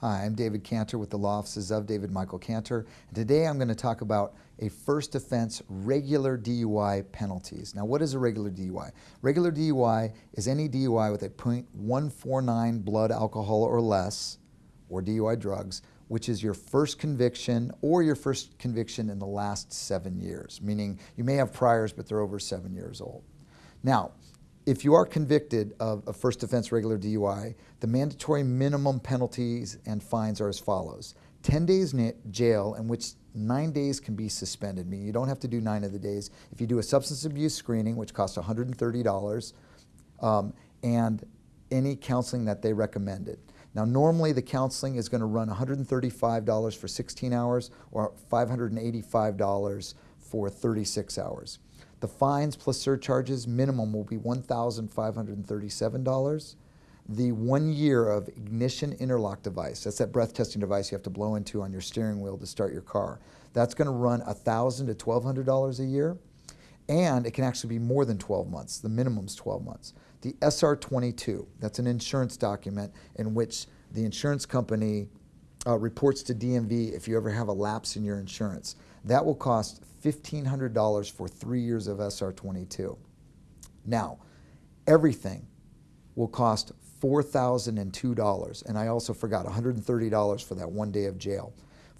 Hi, I'm David Cantor with the Law Offices of David Michael Cantor. And today I'm going to talk about a first offense regular DUI penalties. Now, what is a regular DUI? Regular DUI is any DUI with a .149 blood alcohol or less, or DUI drugs, which is your first conviction or your first conviction in the last seven years, meaning you may have priors, but they're over seven years old. Now, if you are convicted of a first offense regular DUI, the mandatory minimum penalties and fines are as follows. 10 days in jail in which nine days can be suspended, meaning you don't have to do nine of the days. If you do a substance abuse screening, which costs $130, um, and any counseling that they recommended. Now normally the counseling is going to run $135 for 16 hours or $585 for 36 hours. The fines plus surcharges minimum will be $1,537. The one year of ignition interlock device, that's that breath testing device you have to blow into on your steering wheel to start your car. That's going to run 1,000 to $1,200 a year. And it can actually be more than 12 months. The minimum is 12 months. The SR22, that's an insurance document in which the insurance company uh, reports to DMV if you ever have a lapse in your insurance. That will cost $1,500 for three years of SR22. Now, everything will cost $4,002. And I also forgot $130 for that one day of jail.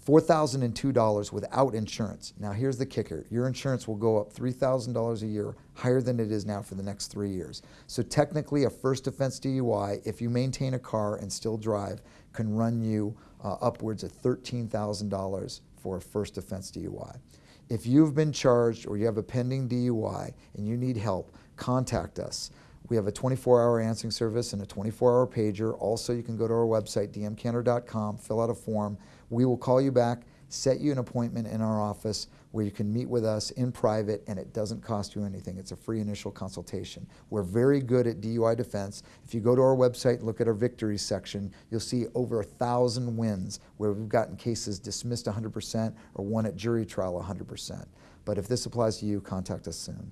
$4,002 without insurance. Now here's the kicker. Your insurance will go up $3,000 a year, higher than it is now for the next three years. So technically a first offense DUI, if you maintain a car and still drive, can run you uh, upwards of $13,000 for a first offense DUI. If you've been charged or you have a pending DUI and you need help, contact us. We have a 24-hour answering service and a 24-hour pager. Also, you can go to our website, dmcantor.com, fill out a form. We will call you back, set you an appointment in our office where you can meet with us in private and it doesn't cost you anything. It's a free initial consultation. We're very good at DUI defense. If you go to our website and look at our victories section, you'll see over a thousand wins where we've gotten cases dismissed 100% or won at jury trial 100%. But if this applies to you, contact us soon.